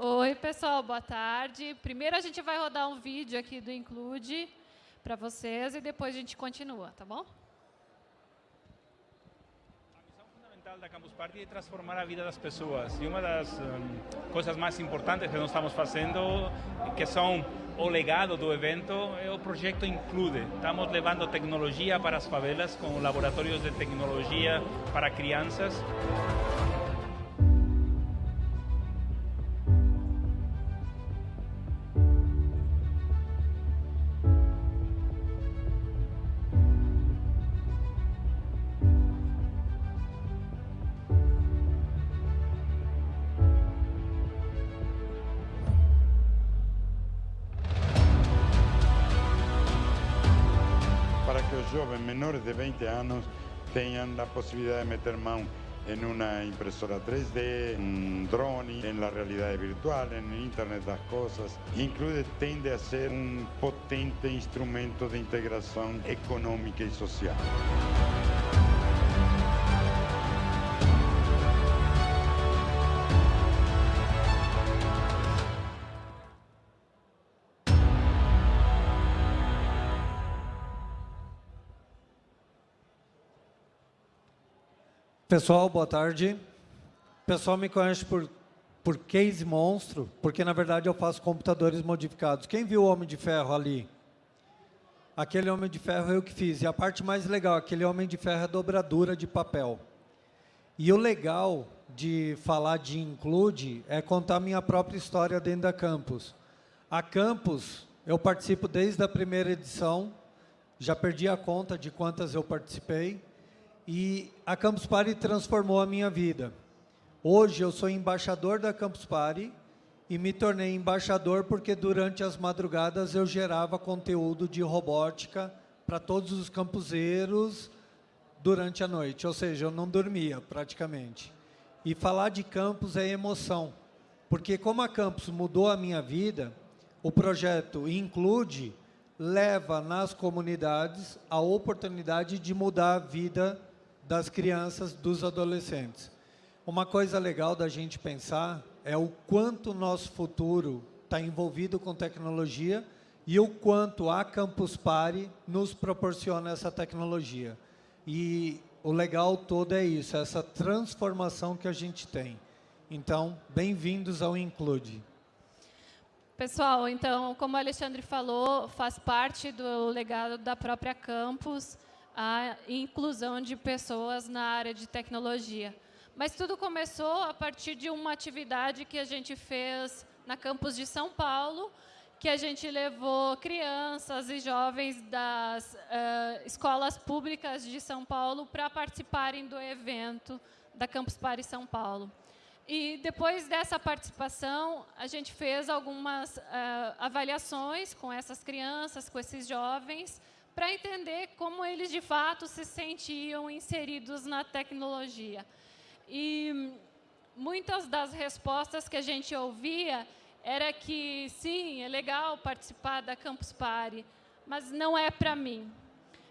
Oi, pessoal, boa tarde. Primeiro a gente vai rodar um vídeo aqui do Include para vocês e depois a gente continua, tá bom? da Campus Party é transformar a vida das pessoas. E uma das um, coisas mais importantes que nós estamos fazendo, que são o legado do evento, é o projeto Include. Estamos levando tecnologia para as favelas com laboratórios de tecnologia para crianças. 20 anos tenham a possibilidade de meter mão em uma impressora 3D, um drone, em la realidade virtual, em internet das coisas. Inclusive, tende a ser um potente instrumento de integração econômica e social. Pessoal, boa tarde. O pessoal me conhece por, por Case Monstro, porque na verdade eu faço computadores modificados. Quem viu o Homem de Ferro ali? Aquele Homem de Ferro eu que fiz. E a parte mais legal, aquele Homem de Ferro é dobradura de papel. E o legal de falar de Include é contar minha própria história dentro da Campus. A Campus, eu participo desde a primeira edição, já perdi a conta de quantas eu participei, e a Campus Party transformou a minha vida. Hoje eu sou embaixador da Campus Party e me tornei embaixador porque durante as madrugadas eu gerava conteúdo de robótica para todos os campuseiros durante a noite, ou seja, eu não dormia praticamente. E falar de campus é emoção, porque como a campus mudou a minha vida, o projeto Include leva nas comunidades a oportunidade de mudar a vida das crianças, dos adolescentes. Uma coisa legal da gente pensar é o quanto nosso futuro está envolvido com tecnologia e o quanto a Campus Party nos proporciona essa tecnologia. E o legal todo é isso, essa transformação que a gente tem. Então, bem-vindos ao Include. Pessoal, então, como o Alexandre falou, faz parte do legado da própria campus a inclusão de pessoas na área de tecnologia. Mas tudo começou a partir de uma atividade que a gente fez na campus de São Paulo, que a gente levou crianças e jovens das uh, escolas públicas de São Paulo para participarem do evento da Campus Party São Paulo. E depois dessa participação, a gente fez algumas uh, avaliações com essas crianças, com esses jovens, para entender como eles, de fato, se sentiam inseridos na tecnologia. E muitas das respostas que a gente ouvia era que, sim, é legal participar da Campus Party, mas não é para mim.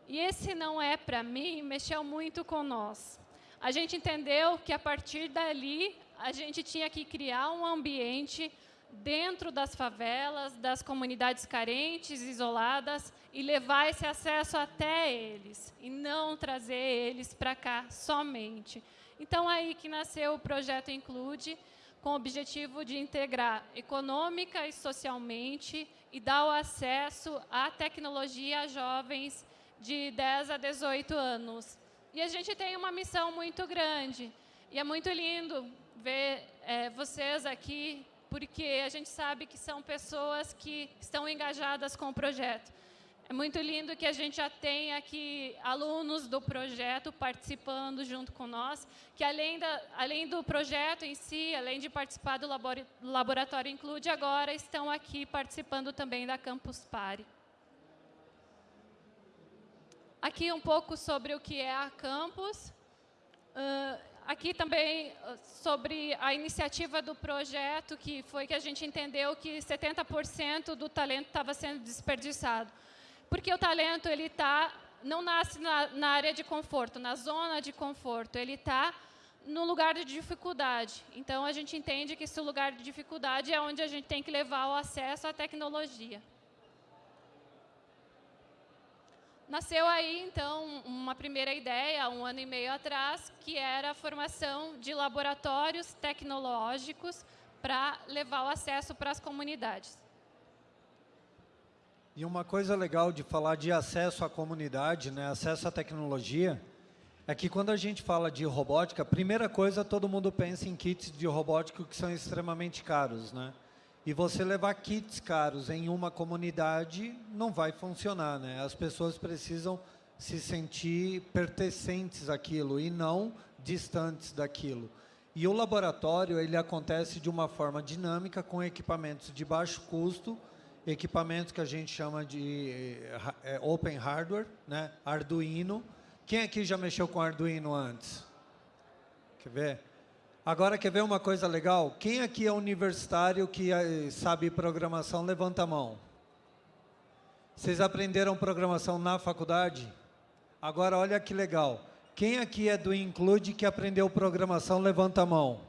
E esse não é para mim mexeu muito com nós. A gente entendeu que, a partir dali, a gente tinha que criar um ambiente dentro das favelas, das comunidades carentes, isoladas, e levar esse acesso até eles, e não trazer eles para cá somente. Então, aí que nasceu o projeto Include, com o objetivo de integrar econômica e socialmente e dar o acesso à tecnologia a jovens de 10 a 18 anos. E a gente tem uma missão muito grande, e é muito lindo ver é, vocês aqui porque a gente sabe que são pessoas que estão engajadas com o projeto. É muito lindo que a gente já tenha aqui alunos do projeto participando junto com nós, que além, da, além do projeto em si, além de participar do Laboratório Include, agora estão aqui participando também da Campus Party. Aqui um pouco sobre o que é a Campus. Aqui também ah, sobre a iniciativa do projeto, que foi que a gente entendeu que 70% do talento estava sendo desperdiçado. Porque o talento ele tá, não nasce na, na, área de conforto, na zona de conforto, ele está no lugar de dificuldade. Então, a gente entende que esse lugar de dificuldade é onde a gente tem que levar o acesso à tecnologia. Nasceu aí, então, uma primeira ideia, um ano e meio atrás, que era a formação de laboratórios tecnológicos para levar o acesso para as comunidades. E uma coisa legal de falar de acesso à comunidade, né, acesso à tecnologia, é que quando a gente fala de robótica, a primeira coisa, todo mundo pensa em kits de robótica que são extremamente caros, né? E você levar kits caros em uma comunidade não vai funcionar, né? As pessoas precisam se sentir pertencentes àquilo e não distantes daquilo. E o laboratório, ele acontece de uma forma dinâmica com equipamentos de baixo custo, equipamentos que a gente chama de é, open hardware, né? Arduino. Quem aqui já mexeu com Arduino antes? Quer ver? Agora, quer ver uma coisa legal? Quem aqui é universitário que eh, sabe programação, levanta a mão. Vocês aprenderam programação na faculdade? Agora, olha que legal. Quem aqui é do Include que aprendeu programação, levanta a mão.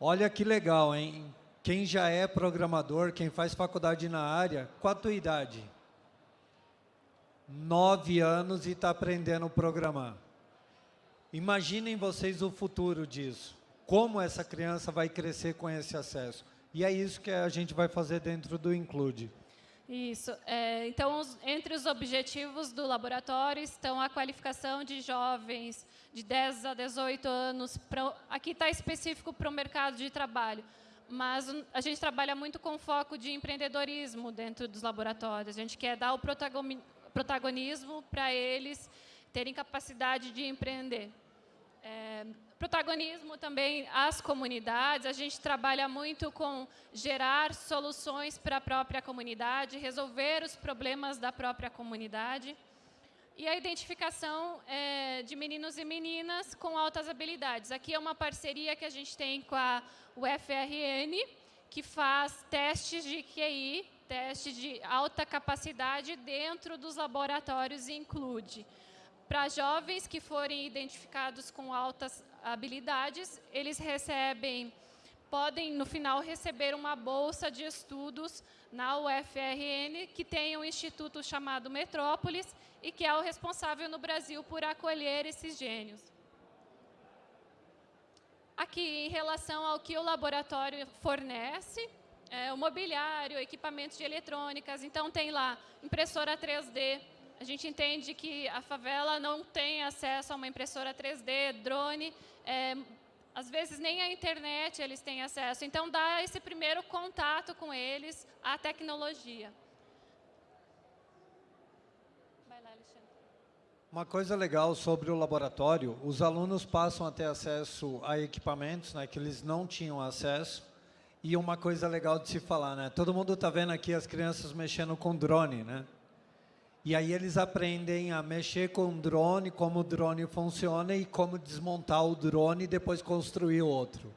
Olha que legal, hein? Quem já é programador, quem faz faculdade na área, qual a tua idade? Nove anos e está aprendendo a programar. Imaginem vocês o futuro disso. Como essa criança vai crescer com esse acesso. E é isso que a gente vai fazer dentro do Include. Isso. É, então, os, entre os objetivos do laboratório estão a qualificação de jovens de 10 a 18 anos. Pra, aqui está específico para o mercado de trabalho, mas a gente trabalha muito com foco de empreendedorismo dentro dos laboratórios. A gente quer dar o protagonismo para eles terem capacidade de empreender. É, protagonismo também às comunidades. A gente trabalha muito com gerar soluções para a própria comunidade, resolver os problemas da própria comunidade. E a identificação é, de meninos e meninas com altas habilidades. Aqui é uma parceria que a gente tem com a UFRN, que faz testes de QI, testes de alta capacidade dentro dos laboratórios e include para jovens que forem identificados com altas habilidades, eles recebem, podem no final receber uma bolsa de estudos na UFRN, que tem um instituto chamado Metrópolis e que é o responsável no Brasil por acolher esses gênios. Aqui, em relação ao que o laboratório fornece, é, o mobiliário, equipamentos de eletrônicas, então tem lá impressora 3D, a gente entende que a favela não tem acesso a uma impressora 3D, drone, é, às vezes nem a internet eles têm acesso. Então, dá esse primeiro contato com eles à tecnologia. Uma coisa legal sobre o laboratório, os alunos passam a ter acesso a equipamentos né, que eles não tinham acesso. E uma coisa legal de se falar, né? Todo mundo está vendo aqui as crianças mexendo com drone, né? E aí eles aprendem a mexer com o drone, como o drone funciona e como desmontar o drone e depois construir outro.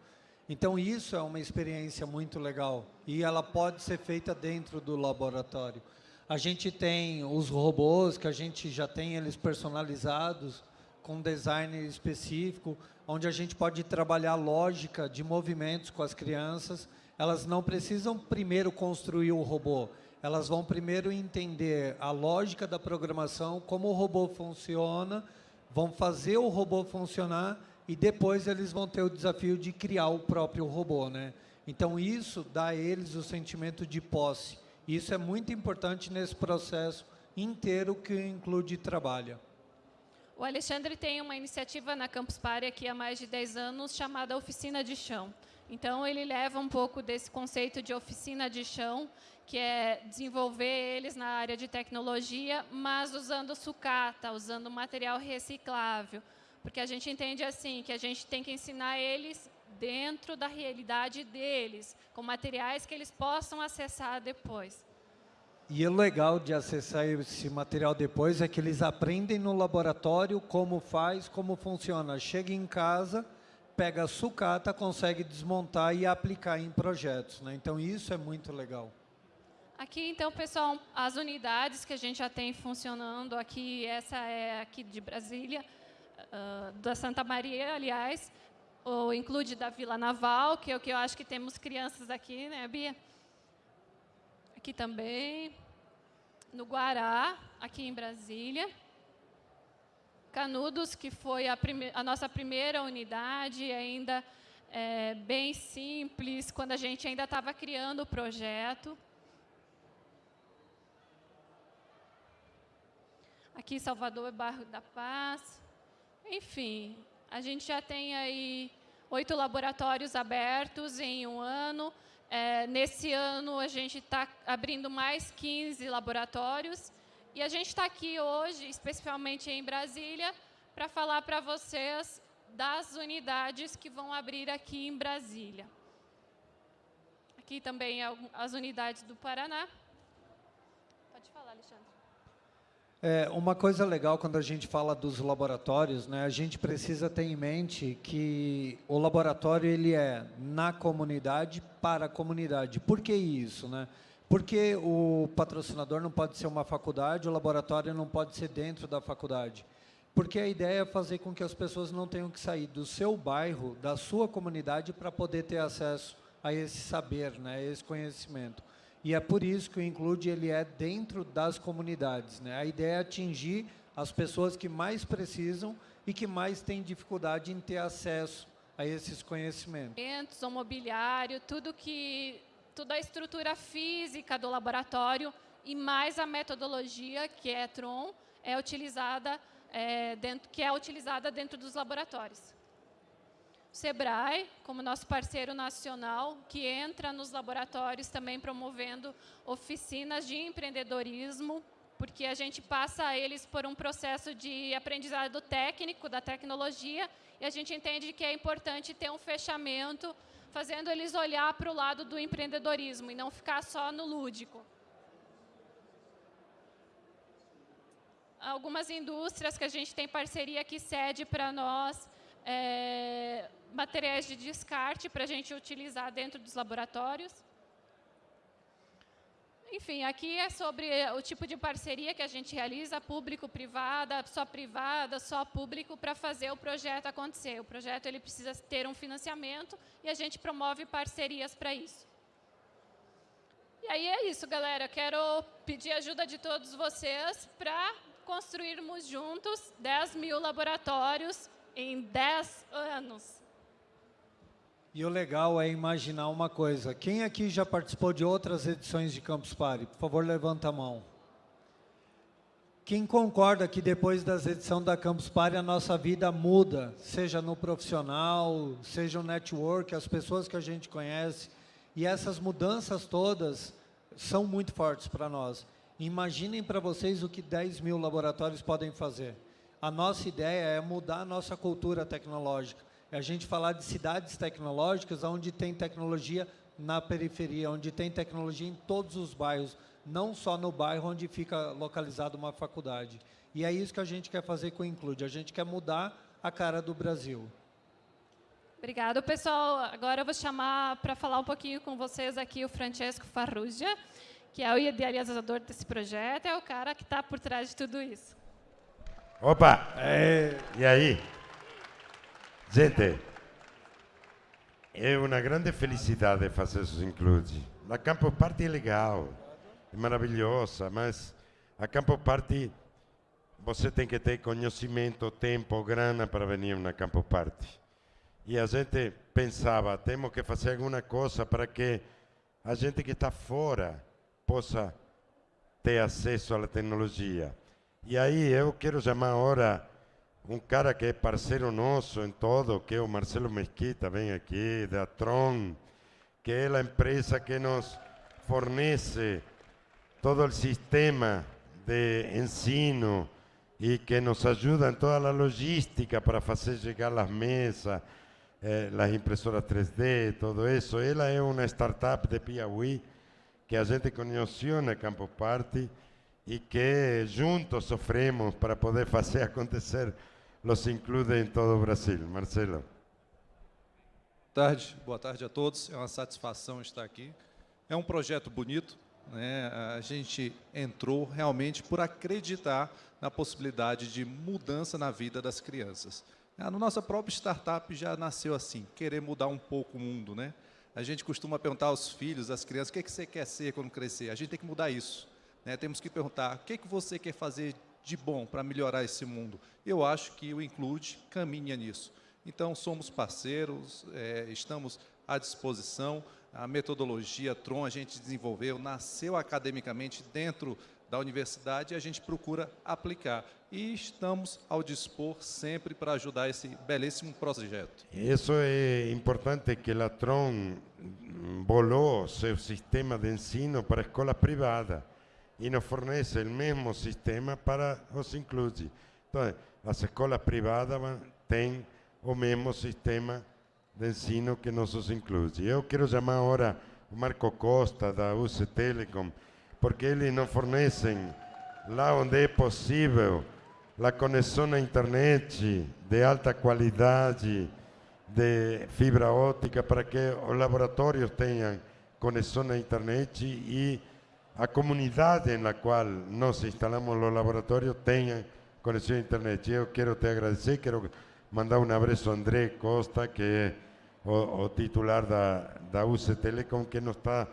Então isso é uma experiência muito legal e ela pode ser feita dentro do laboratório. A gente tem os robôs que a gente já tem eles personalizados com design específico, onde a gente pode trabalhar lógica de movimentos com as crianças. Elas não precisam primeiro construir o robô, elas vão primeiro entender a lógica da programação, como o robô funciona, vão fazer o robô funcionar e depois eles vão ter o desafio de criar o próprio robô. Né? Então, isso dá a eles o sentimento de posse. Isso é muito importante nesse processo inteiro que o Include trabalha. O Alexandre tem uma iniciativa na Campus Party aqui há mais de 10 anos chamada Oficina de Chão. Então, ele leva um pouco desse conceito de oficina de chão que é desenvolver eles na área de tecnologia, mas usando sucata, usando material reciclável, porque a gente entende assim que a gente tem que ensinar eles dentro da realidade deles, com materiais que eles possam acessar depois. E o legal de acessar esse material depois é que eles aprendem no laboratório como faz, como funciona. Chega em casa, pega a sucata, consegue desmontar e aplicar em projetos. Né? Então, isso é muito legal. Aqui, então, pessoal, as unidades que a gente já tem funcionando aqui, essa é aqui de Brasília, uh, da Santa Maria, aliás, o Include da Vila Naval, que é o que eu acho que temos crianças aqui, né, Bia? Aqui também. No Guará, aqui em Brasília. Canudos, que foi a, a nossa primeira unidade, ainda é, bem simples, quando a gente ainda estava criando o projeto. Aqui Salvador, Barro da Paz. Enfim, a gente já tem aí oito laboratórios abertos em um ano. É, nesse ano, a gente está abrindo mais 15 laboratórios. E a gente está aqui hoje, especificamente em Brasília, para falar para vocês das unidades que vão abrir aqui em Brasília. Aqui também as unidades do Paraná. Pode falar, Alexandre. É, uma coisa legal quando a gente fala dos laboratórios, né, a gente precisa ter em mente que o laboratório ele é na comunidade para a comunidade. Por que isso? Né? Porque o patrocinador não pode ser uma faculdade, o laboratório não pode ser dentro da faculdade. Porque a ideia é fazer com que as pessoas não tenham que sair do seu bairro, da sua comunidade, para poder ter acesso a esse saber, né, a esse conhecimento. E é por isso que o Include ele é dentro das comunidades. Né? A ideia é atingir as pessoas que mais precisam e que mais têm dificuldade em ter acesso a esses conhecimentos. O mobiliário, tudo que, toda a estrutura física do laboratório e mais a metodologia, que é Tron, é utilizada é, dentro, que é utilizada dentro dos laboratórios. O SEBRAE, como nosso parceiro nacional, que entra nos laboratórios também promovendo oficinas de empreendedorismo, porque a gente passa eles por um processo de aprendizado técnico da tecnologia e a gente entende que é importante ter um fechamento, fazendo eles olhar para o lado do empreendedorismo e não ficar só no lúdico. algumas indústrias que a gente tem parceria que cede para nós é, materiais de descarte para a gente utilizar dentro dos laboratórios. Enfim, aqui é sobre o tipo de parceria que a gente realiza, público-privada, só privada, só público, para fazer o projeto acontecer. O projeto ele precisa ter um financiamento e a gente promove parcerias para isso. E aí é isso, galera. Quero pedir ajuda de todos vocês para construirmos juntos 10 mil laboratórios em 10 anos. E o legal é imaginar uma coisa. Quem aqui já participou de outras edições de Campus Party? Por favor, levanta a mão. Quem concorda que depois das edições da Campus Party a nossa vida muda, seja no profissional, seja no network, as pessoas que a gente conhece, e essas mudanças todas são muito fortes para nós. Imaginem para vocês o que 10 mil laboratórios podem fazer. A nossa ideia é mudar a nossa cultura tecnológica. É a gente falar de cidades tecnológicas onde tem tecnologia na periferia, onde tem tecnologia em todos os bairros, não só no bairro onde fica localizada uma faculdade. E é isso que a gente quer fazer com o Include. A gente quer mudar a cara do Brasil. Obrigado, pessoal. Agora eu vou chamar para falar um pouquinho com vocês aqui o Francesco Farrugia que é o idealizador desse projeto, é o cara que está por trás de tudo isso. Opa! É... E aí? Gente, é uma grande felicidade fazer isso include. A Campo Party é legal, é maravilhosa, mas a Campo Party você tem que ter conhecimento, tempo, grana para venir na Campo Party. E a gente pensava, temos que fazer alguma coisa para que a gente que está fora possa ter acesso à tecnologia. E aí eu quero chamar agora um cara que é parceiro nosso em todo, que é o Marcelo Mesquita, vem aqui, da Tron, que é a empresa que nos fornece todo o sistema de ensino e que nos ajuda em toda a logística para fazer chegar as mesas, eh, as impressoras 3D, todo isso. Ela é uma startup de Piauí, que a gente conheceu na Campo Party e que juntos sofremos para poder fazer acontecer los include em todo Brasil. Marcelo. Boa tarde, boa tarde a todos. É uma satisfação estar aqui. É um projeto bonito, né, a gente entrou realmente por acreditar na possibilidade de mudança na vida das crianças. A nossa própria startup já nasceu assim, querer mudar um pouco o mundo. Né? A gente costuma perguntar aos filhos, às crianças, o que, é que você quer ser quando crescer? A gente tem que mudar isso. Né? Temos que perguntar, o que, é que você quer fazer de bom para melhorar esse mundo? Eu acho que o Include caminha nisso. Então, somos parceiros, é, estamos à disposição. A metodologia Tron a gente desenvolveu, nasceu academicamente dentro da universidade e a gente procura aplicar. E estamos ao dispor sempre para ajudar esse belíssimo projeto. Isso é importante que a Tron volou seu sistema de ensino para escolas privadas e nos fornece o mesmo sistema para os inclusi. Então, as escolas privadas têm o mesmo sistema de ensino que nossos inclusi. Eu quero chamar agora o Marco Costa da UC Telecom, porque eles nos fornecem lá onde é possível a conexão à internet de alta qualidade, de fibra óptica, para que os laboratórios tenham conexão à internet e a comunidade na qual nós instalamos os laboratórios tenha conexão à internet. Eu quero te agradecer, quero mandar um abraço a André Costa, que é o, o titular da, da UC Telecom, que nos está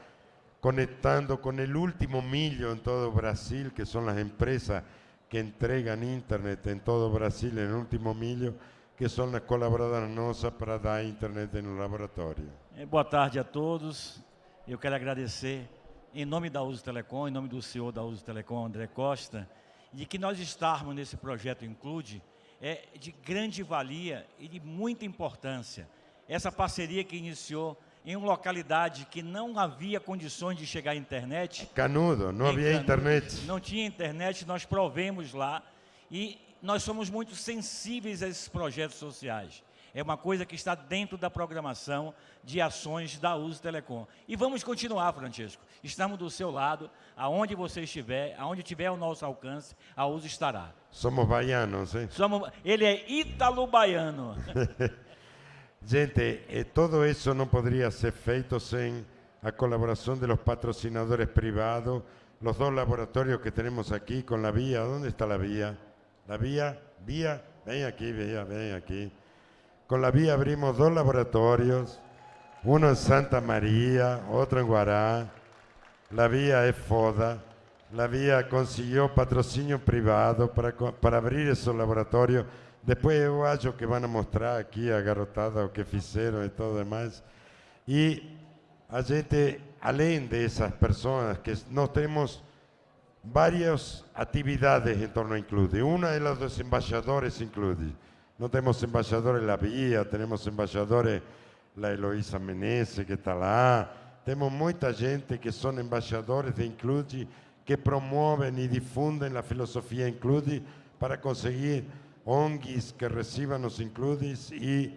conectando con el último millo en todo Brasil, que son las empresas que entregan internet en todo Brasil, en el último milho, que são as colaboradoras nossas para dar internet no laboratório. Boa tarde a todos. Eu quero agradecer, em nome da Uso Telecom, em nome do senhor da Uso Telecom, André Costa, de que nós estarmos nesse projeto Include é de grande valia e de muita importância. Essa parceria que iniciou em uma localidade que não havia condições de chegar à internet. Canudo, não havia Canudo, internet. Não tinha internet, nós provemos lá e nós somos muito sensíveis a esses projetos sociais. É uma coisa que está dentro da programação de ações da Uso Telecom. E vamos continuar, Francisco. Estamos do seu lado, aonde você estiver, aonde tiver o nosso alcance, a Uso estará. Somos baianos, hein? Somos, ele é ítalo-baiano. Gente, eh, todo eso no podría ser feito sin la colaboración de los patrocinadores privados, los dos laboratorios que tenemos aquí con la vía. ¿Dónde está la vía? La vía, vía, ven aquí, vía, ven aquí. Con la vía abrimos dos laboratorios, uno en Santa María, otro en Guará. La vía es FODA. La vía consiguió patrocinio privado para, para abrir esos laboratorios Depois eu acho que vão mostrar aqui a garotada o que fizeram e tudo mais. E a gente, além dessas pessoas, que nós temos várias atividades em torno do Include. Uma é a dos embaixadores Include. Nós temos embaixadores La Via, temos embaixadores La Eloísa Menezes, que está lá. Temos muita gente que são embaixadores de Include, que promovem e difundem a filosofia Include para conseguir ONGs que reciban los includis y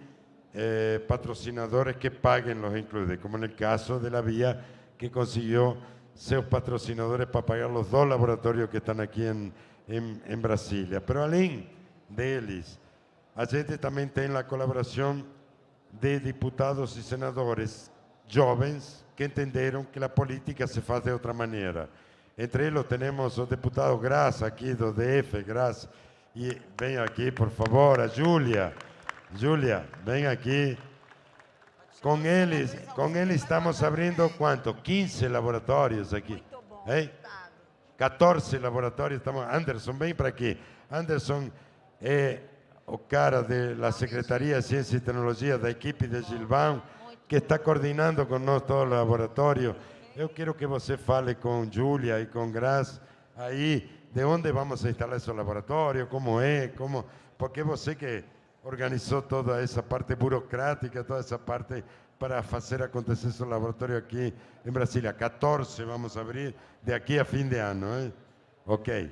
eh, patrocinadores que paguen los includis, como en el caso de la Vía, que consiguió sus patrocinadores para pagar los dos laboratorios que están aquí en, en, en Brasilia. Pero além deles, a gente também tem a colaboração de diputados e senadores jovens que entenderam que a política se faz de outra maneira. Entre eles temos o deputado Graça, aqui do DF, Graça, e vem aqui, por favor, a Júlia. Júlia, vem aqui. Com eles, com eles estamos abrindo quanto? 15 laboratórios aqui. Hein? 14 laboratórios. Estamos... Anderson, vem para aqui. Anderson é o cara da Secretaria de Ciência e Tecnologia da equipe de Gilvão, que está coordenando conosco todo o laboratório. Eu quero que você fale com Júlia e com Graça aí de onde vamos a instalar esse laboratório, como é, como, porque você que organizou toda essa parte burocrática, toda essa parte para fazer acontecer esse laboratório aqui em Brasília. 14 vamos abrir de aqui a fim de ano, hein? Ok.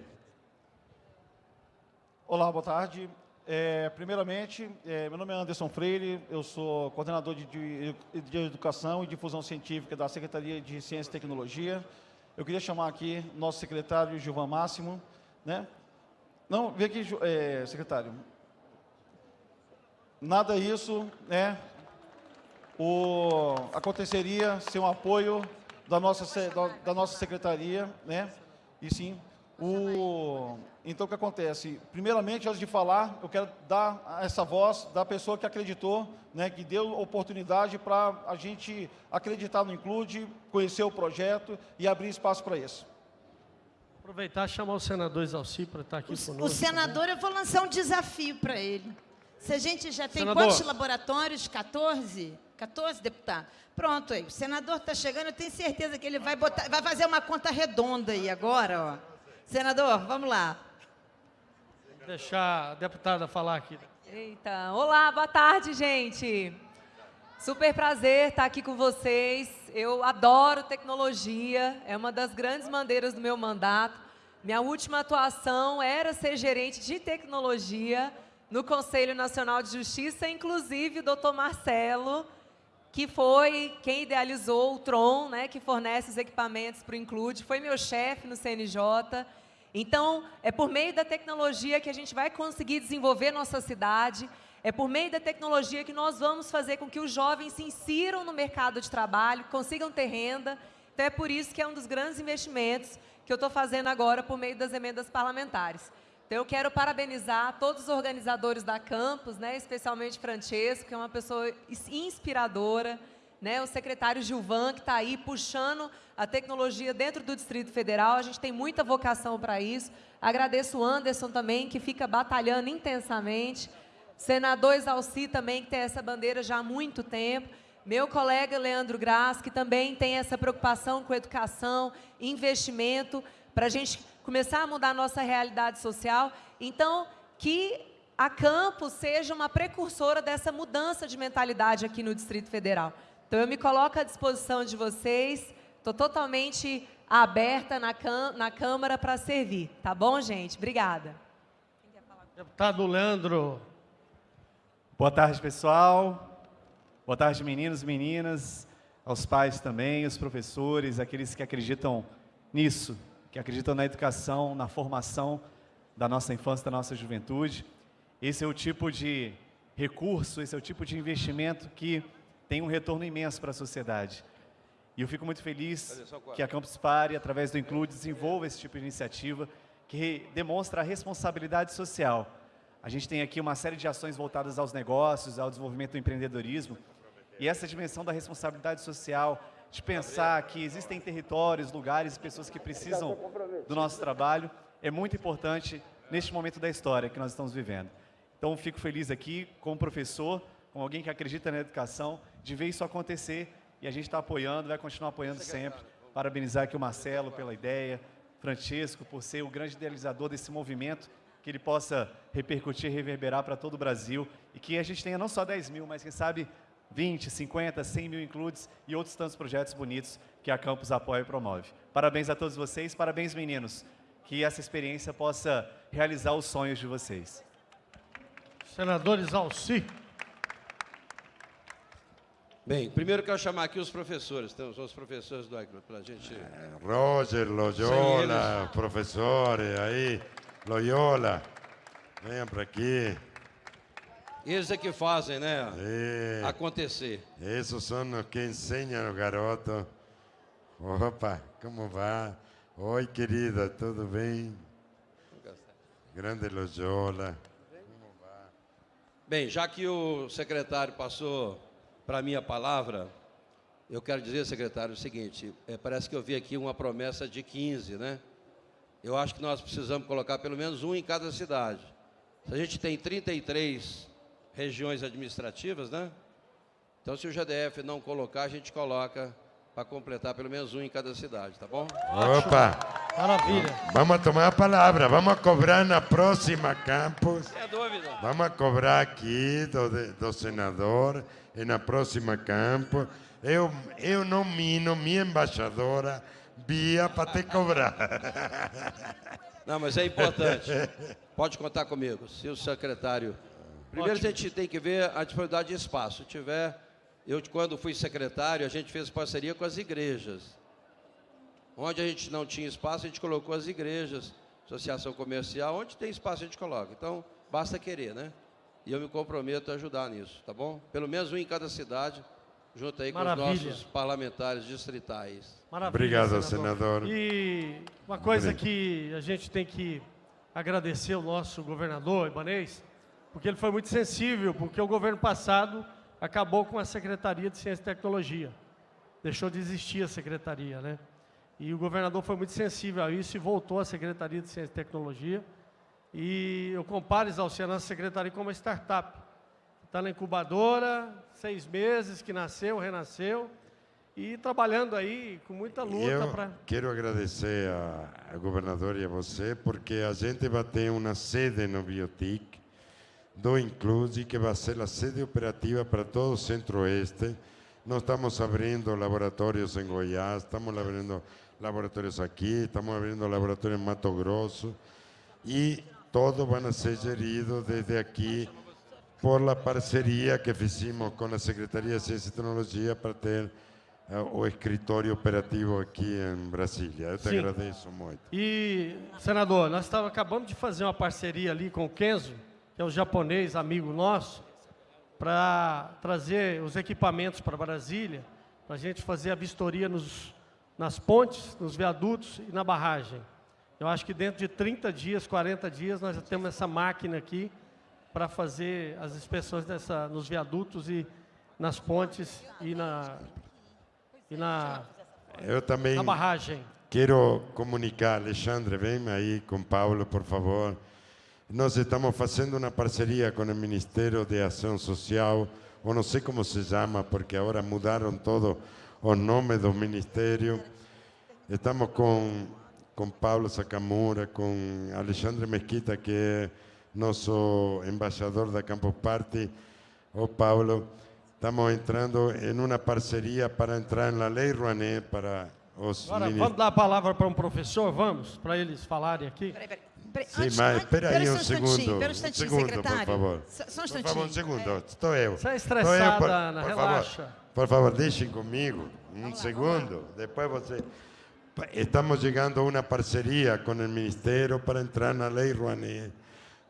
Olá, boa tarde. É, primeiramente, é, meu nome é Anderson Freire, eu sou coordenador de, de, de Educação e Difusão Científica da Secretaria de Ciência e Tecnologia. Eu queria chamar aqui nosso secretário Gilvan Máximo, né? Não, vem aqui, é, secretário. Nada isso, né? O, aconteceria sem o apoio da nossa, da, da nossa secretaria, né? E sim, o, então o que acontece? Primeiramente, antes de falar, eu quero dar essa voz da pessoa que acreditou, né, que deu oportunidade para a gente acreditar no Include, conhecer o projeto e abrir espaço para isso. Aproveitar e chamar o senador Exalci para estar aqui o, conosco. O senador, também. eu vou lançar um desafio para ele. Se a gente já tem Senador. quantos laboratórios? 14? 14, deputado? Pronto, aí. O senador está chegando, eu tenho certeza que ele vai, botar, vai fazer uma conta redonda aí agora, ó. Senador, vamos lá. Deixar a deputada falar aqui. Eita, olá, boa tarde, gente. Super prazer estar aqui com vocês. Eu adoro tecnologia, é uma das grandes bandeiras do meu mandato. Minha última atuação era ser gerente de tecnologia no Conselho Nacional de Justiça, inclusive o doutor Marcelo, que foi quem idealizou o Tron, né, que fornece os equipamentos para o Include, foi meu chefe no CNJ. Então, é por meio da tecnologia que a gente vai conseguir desenvolver nossa cidade, é por meio da tecnologia que nós vamos fazer com que os jovens se insiram no mercado de trabalho, consigam ter renda. Então, é por isso que é um dos grandes investimentos que eu estou fazendo agora por meio das emendas parlamentares. Então, eu quero parabenizar todos os organizadores da campus, né, especialmente Francesco, que é uma pessoa inspiradora, né, o secretário Gilvan, que está aí puxando a tecnologia dentro do Distrito Federal. A gente tem muita vocação para isso. Agradeço o Anderson também, que fica batalhando intensamente. Senador Exalci também, que tem essa bandeira já há muito tempo. Meu colega Leandro Graz, que também tem essa preocupação com educação, investimento, para a gente começar a mudar a nossa realidade social. Então, que a Campos seja uma precursora dessa mudança de mentalidade aqui no Distrito Federal. Então, eu me coloco à disposição de vocês, estou totalmente aberta na, na Câmara para servir. Tá bom, gente? Obrigada. Deputado Leandro. Boa tarde, pessoal. Boa tarde, meninos e meninas, aos pais também, os professores, aqueles que acreditam nisso, que acreditam na educação, na formação da nossa infância, da nossa juventude. Esse é o tipo de recurso, esse é o tipo de investimento que tem um retorno imenso para a sociedade. E eu fico muito feliz que a Campus Party, através do Include, desenvolva esse tipo de iniciativa que demonstra a responsabilidade social. A gente tem aqui uma série de ações voltadas aos negócios, ao desenvolvimento do empreendedorismo, e essa dimensão da responsabilidade social, de pensar que existem territórios, lugares, pessoas que precisam do nosso trabalho, é muito importante neste momento da história que nós estamos vivendo. Então, fico feliz aqui, como professor, com alguém que acredita na educação, de ver isso acontecer e a gente está apoiando, vai continuar apoiando sempre. Parabenizar aqui o Marcelo pela ideia, Francesco por ser o grande idealizador desse movimento, que ele possa repercutir, reverberar para todo o Brasil e que a gente tenha não só 10 mil, mas quem sabe 20, 50, 100 mil includes e outros tantos projetos bonitos que a Campus apoia e promove. Parabéns a todos vocês, parabéns meninos, que essa experiência possa realizar os sonhos de vocês. Senadores Alci. Bem, primeiro quero chamar aqui os professores. Temos os professores do Agro para a gente. Roger, Loyola, professores aí, Loyola, venham para aqui. Eles é que fazem, né? É. Acontecer. Esses são que ensinam o garoto. Opa, como vai? Oi, querida, tudo bem? Grande Loyola. Bem, já que o secretário passou para mim a palavra, eu quero dizer, secretário, o seguinte: é, parece que eu vi aqui uma promessa de 15, né? Eu acho que nós precisamos colocar pelo menos um em cada cidade. Se a gente tem 33 regiões administrativas, né? Então, se o GDF não colocar, a gente coloca para completar pelo menos um em cada cidade, tá bom? Opa! Maravilha. Vamos tomar a palavra, vamos cobrar na próxima campus. É dúvida. Vamos cobrar aqui do, do senador e na próxima campus. Eu, eu nomino minha embaixadora Bia para te cobrar. Não, mas é importante. Pode contar comigo. Se o secretário. Primeiro Ótimo. a gente tem que ver a disponibilidade de espaço. Se tiver. Eu, quando fui secretário, a gente fez parceria com as igrejas. Onde a gente não tinha espaço, a gente colocou as igrejas, associação comercial, onde tem espaço a gente coloca. Então, basta querer, né? E eu me comprometo a ajudar nisso, tá bom? Pelo menos um em cada cidade, junto aí com Maravilha. os nossos parlamentares distritais. Maravilha, Obrigado, senador. E uma coisa Obrigado. que a gente tem que agradecer ao nosso governador Ibanês, porque ele foi muito sensível, porque o governo passado acabou com a Secretaria de Ciência e Tecnologia. Deixou de existir a secretaria, né? E o governador foi muito sensível a isso e voltou à Secretaria de Ciência e Tecnologia. E eu comparo, Exalciano, a secretaria como uma startup. Está na incubadora, seis meses que nasceu, renasceu, e trabalhando aí com muita luta para... quero agradecer ao governador e a você, porque a gente vai ter uma sede no Biotic, do Inclusi, que vai ser a sede operativa para todo o Centro-Oeste. Nós estamos abrindo laboratórios em Goiás, estamos abrindo laboratórios aqui, estamos abrindo laboratórios em Mato Grosso, e todos vão ser geridos desde aqui por la parceria que fizemos com a Secretaria de Ciência e Tecnologia para ter eh, o escritório operativo aqui em Brasília. Eu te Sim. agradeço muito. E, senador, nós tava, acabamos de fazer uma parceria ali com o Kenzo, que é o japonês amigo nosso, para trazer os equipamentos para Brasília, para a gente fazer a vistoria nos, nas pontes, nos viadutos e na barragem. Eu acho que dentro de 30 dias, 40 dias, nós já temos essa máquina aqui para fazer as inspeções dessa, nos viadutos e nas pontes e na, e na, Eu também na barragem. quero comunicar, Alexandre, vem aí com Paulo, por favor. Nós estamos fazendo uma parceria com o Ministério de Ação Social, ou não sei como se chama, porque agora mudaram todo o nome do ministério. Estamos com, com Paulo Sacamura, com Alexandre Mesquita, que é nosso embaixador da Campus Party. Ô Paulo, estamos entrando em uma parceria para entrar na Lei Rouanet para os Agora, vamos dar a palavra para um professor, vamos? Para eles falarem aqui. Sim, mas espera aí pera um instantinho, segundo. pera um instantinho, segundo, secretário. por favor. Só- um Por favor, um instantinho. segundo. Estou eu. É Estou eu, estressada, por- Ana, por relaxa. Favor, por favor, deixem comigo. Um segundo. Depois você... Estamos chegando a uma parceria com o Ministério para entrar na Lei Rouanet,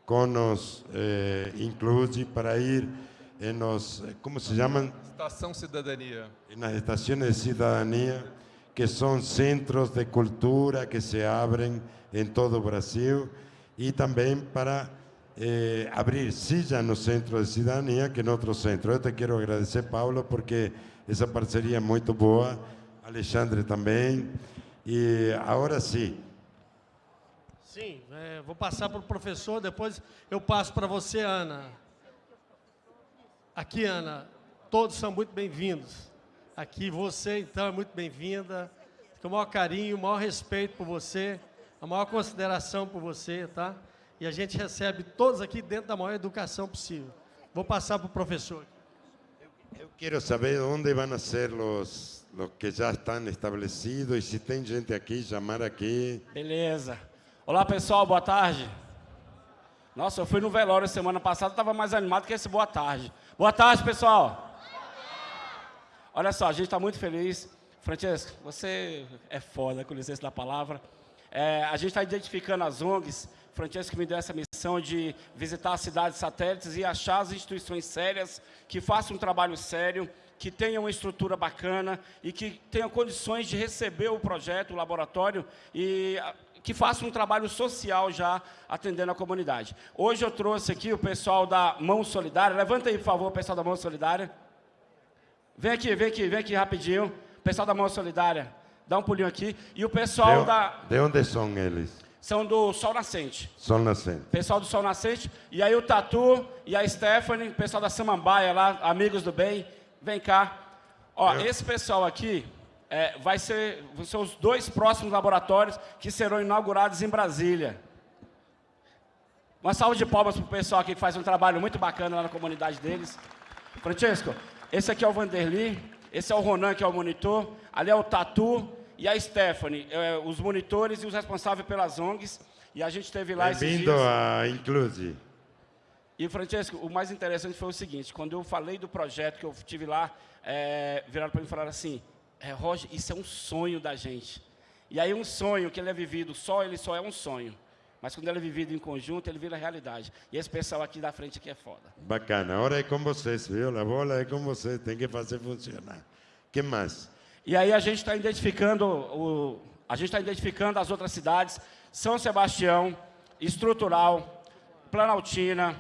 com os eh, Inclusi, para ir em os... Como se chamam? Estação Cidadania. nas estações de cidadania, que são centros de cultura que se abrem em todo o Brasil, e também para eh, abrir silla no centro de cidadania, que é outro centro. Eu te quero agradecer, Paulo, porque essa parceria é muito boa, Alexandre também, e agora sim, Sim, é, vou passar para o professor, depois eu passo para você, Ana. Aqui, Ana, todos são muito bem-vindos. Aqui, você, então, é muito bem-vinda. Com o maior carinho, o maior respeito por você, a maior consideração por você, tá? E a gente recebe todos aqui dentro da maior educação possível. Vou passar para o professor. eu quero saber onde vão ser os, os que já estão estabelecidos, e se tem gente aqui, chamar aqui. Beleza. Olá, pessoal, boa tarde. Nossa, eu fui no velório semana passada, estava mais animado que esse boa tarde. Boa tarde, pessoal. Olha só, a gente está muito feliz. Francesco, você é foda, com licença da palavra. É, a gente está identificando as ONGs. Francesco me deu essa missão de visitar as cidades satélites e achar as instituições sérias que façam um trabalho sério, que tenham uma estrutura bacana e que tenham condições de receber o projeto, o laboratório e ah, que façam um trabalho social já atendendo a comunidade. Hoje eu trouxe aqui o pessoal da Mão Solidária. Levanta aí, por favor, o pessoal da Mão Solidária. Vem aqui, vem aqui, vem aqui rapidinho. Pessoal da Mão Solidária, dá um pulinho aqui. E o pessoal de, da... de onde são eles? São do Sol Nascente. Sol Nascente. Pessoal do Sol Nascente. E aí o Tatu e a Stephanie, pessoal da Samambaia lá, amigos do bem, vem cá. Ó, esse pessoal aqui é, vai ser, vão ser os dois próximos laboratórios que serão inaugurados em Brasília. Uma salva de palmas para o pessoal aqui que faz um trabalho muito bacana lá na comunidade deles. Francesco, esse aqui é o Vanderly, esse é o Ronan, que é o monitor, ali é o Tatu e a Stephanie, é, os monitores e os responsáveis pelas ONGs. E a gente esteve lá esses Bem-vindo a Inclusi. E, Francesco, o mais interessante foi o seguinte, quando eu falei do projeto que eu tive lá, é, viraram para mim e falaram assim, é, Roger, isso é um sonho da gente. E aí um sonho que ele é vivido, só ele só é um sonho. Mas quando ele é vivido em conjunto, ele vira realidade. E esse pessoal aqui da frente aqui é foda. Bacana. Agora é com vocês, viu? A bola é com vocês, tem que fazer funcionar. que mais? E aí a gente está identificando, o, a gente está identificando as outras cidades, São Sebastião, Estrutural, Planaltina,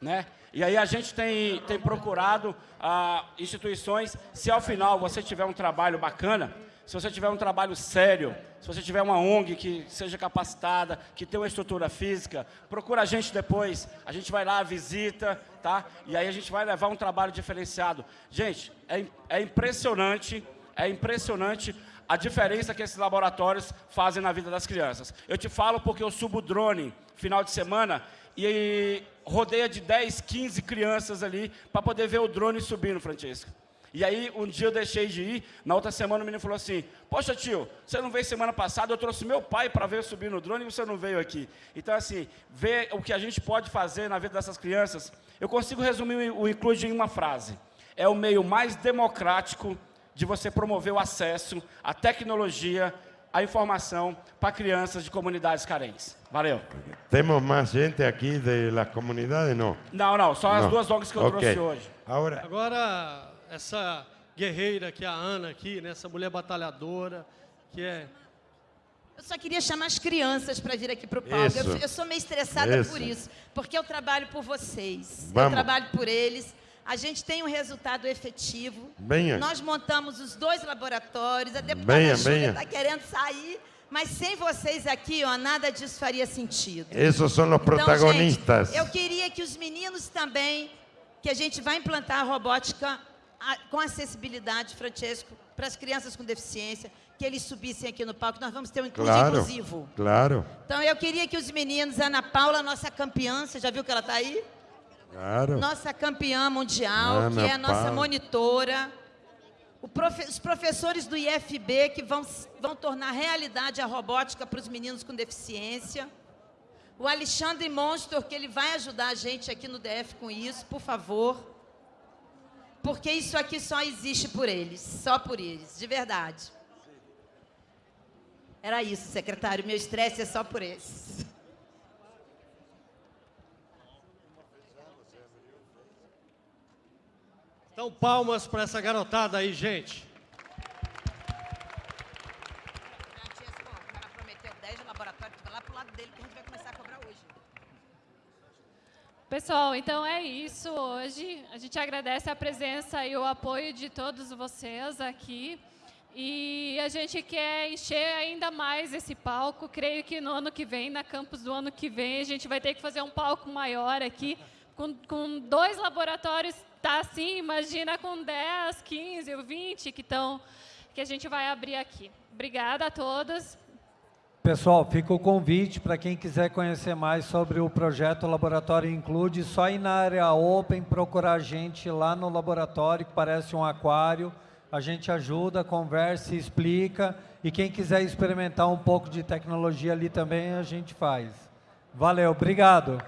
né? E aí a gente tem, tem procurado ah, instituições, se ao final você tiver um trabalho bacana, se você tiver um trabalho sério, se você tiver uma ONG que seja capacitada, que tenha uma estrutura física, procura a gente depois, a gente vai lá, visita, tá? E aí a gente vai levar um trabalho diferenciado. Gente, é, é impressionante, é impressionante a diferença que esses laboratórios fazem na vida das crianças. Eu te falo porque eu subo drone final de semana e rodeia de 10, 15 crianças ali para poder ver o drone subindo, Francesco. E aí, um dia eu deixei de ir, na outra semana o menino falou assim, poxa tio, você não veio semana passada, eu trouxe meu pai para ver subir no drone e você não veio aqui. Então assim, ver o que a gente pode fazer na vida dessas crianças, eu consigo resumir o Include em uma frase. É o meio mais democrático de você promover o acesso à tecnologia, à informação para crianças de comunidades carentes. Valeu. Temos mais gente aqui das comunidades? Não. Não, não, só as Não. duas ONGs que eu Ok. trouxe hoje. Agora, Agora, essa guerreira que é a Ana aqui, né, essa mulher batalhadora, que é... Eu só queria chamar as crianças para vir aqui para o palco. Eu, eu sou meio estressada Isso. por isso, porque eu trabalho por vocês. Eu Vamos. trabalho por eles. A gente tem um resultado efetivo. Venha. Nós montamos os dois laboratórios. A deputada Júlia está querendo sair, mas sem vocês aqui, ó, nada disso faria sentido. esses são os protagonistas. Então, gente, eu queria que os meninos também, que a gente vai implantar a robótica a- com acessibilidade, Francesco, para as crianças com deficiência, que eles subissem aqui no palco. Nós vamos ter um inclusive claro, inclusivo. claro, Então, eu queria que os meninos, Ana Paula, nossa campeã, você já viu que ela está aí? claro. Nossa campeã mundial, Ana que é a nossa Paula. monitora. O profe- os professores do IFB que vão, vão tornar realidade a robótica para os meninos com deficiência. O Alexandre Monstor, que ele vai ajudar a gente aqui no DF com isso, por favor. Porque isso aqui só existe por eles, só por eles, de verdade. Era isso, secretário. Meu estresse é só por esses. Então, palmas para essa garotada aí, gente. prometeu 10 laboratórios, vai lá pro lado dele que a gente vai começar a cobrar hoje. Pessoal, então é isso hoje. A gente agradece a presença e o apoio de todos vocês aqui. E a gente quer encher ainda mais esse palco. Creio que no ano que vem, na campus do ano que vem, a gente vai ter que fazer um palco maior aqui. Com, com dois laboratórios, tá assim, imagina com 10, 15 ou 20 que, tão, que a gente vai abrir aqui. Obrigada a todos. Pessoal, fica o convite para quem quiser conhecer mais sobre o projeto Laboratório Include, só ir na área Open, procurar a gente lá no laboratório, que parece um aquário. A gente ajuda, conversa, explica. E quem quiser experimentar um pouco de tecnologia ali também, a gente faz. Valeu, obrigado.